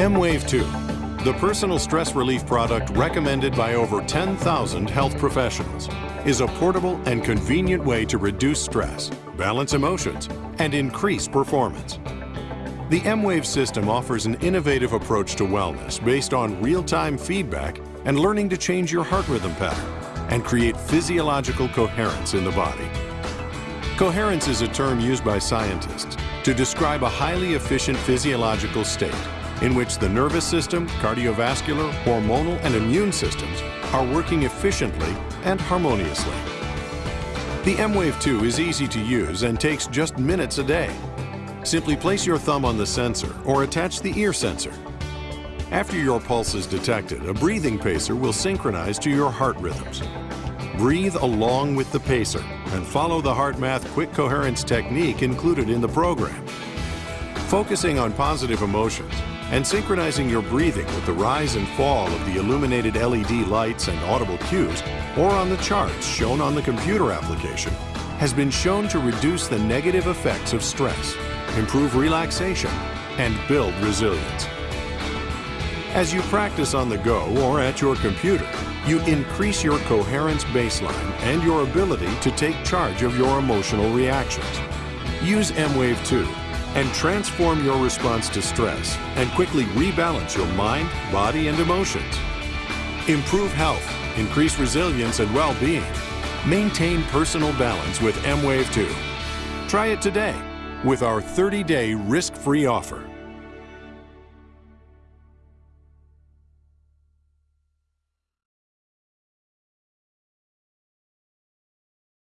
emWave 2, the personal stress relief product recommended by over 10,000 health professionals, is a portable and convenient way to reduce stress, balance emotions, and increase performance. The emWave system offers an innovative approach to wellness based on real-time feedback and learning to change your heart rhythm pattern and create physiological coherence in the body. Coherence is a term used by scientists to describe a highly efficient physiological state in which the nervous system, cardiovascular, hormonal, and immune systems are working efficiently and harmoniously. The emWave 2 is easy to use and takes just minutes a day. Simply place your thumb on the sensor or attach the ear sensor. After your pulse is detected, a breathing pacer will synchronize to your heart rhythms. Breathe along with the pacer and follow the HeartMath quick coherence technique included in the program. Focusing on positive emotions and synchronizing your breathing with the rise and fall of the illuminated LED lights and audible cues or on the charts shown on the computer application has been shown to reduce the negative effects of stress, improve relaxation, and build resilience. As you practice on the go or at your computer, you increase your coherence baseline and your ability to take charge of your emotional reactions. Use emWave 2 and transform your response to stress and quickly rebalance your mind, body, and emotions. Improve health, increase resilience and well-being. Maintain personal balance with emWave 2. Try it today with our 30-day risk-free offer.